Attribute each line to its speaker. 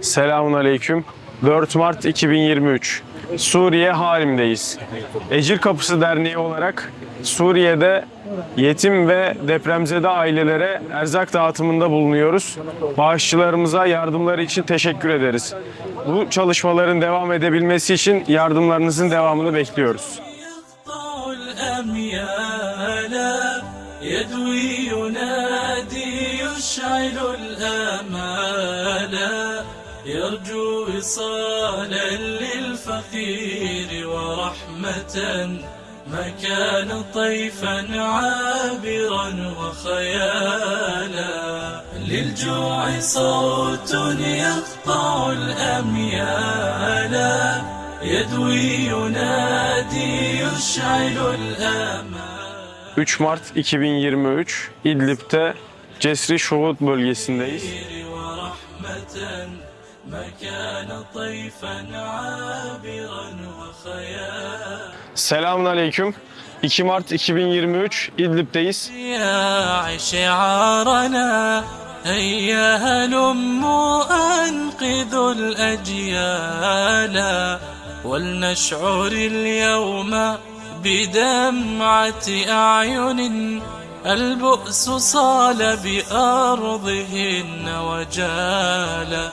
Speaker 1: Selamun Aleyküm. 4 Mart 2023. Suriye halimdeyiz. Ecir Kapısı Derneği olarak Suriye'de yetim ve depremzede ailelere erzak dağıtımında bulunuyoruz. Bağışçılarımıza yardımları için teşekkür ederiz. Bu çalışmaların devam edebilmesi için yardımlarınızın devamını bekliyoruz.
Speaker 2: يقطع الأميال يدوي ينادي يشعل الآمال يرجو وصالا للفقير ورحمة ما كان طيفا عابرا وخيالا. للجوع صوت يقطع الأميال. يدوي ينادي يشعل الآمال.
Speaker 1: 3 Mart 2023 İdlib'te Cesri Şuhud bölgesindeyiz.
Speaker 2: ما كان طيفا عابرا وخيالا
Speaker 1: Selamun Aleyküm. 2 Mart 2023 İdlib'teyiz.
Speaker 2: يا شعارنا هيا هلموا أنقذوا الأجيال ولنشعر اليوم بدمعة أعين البؤس صال بأرضهن وجالا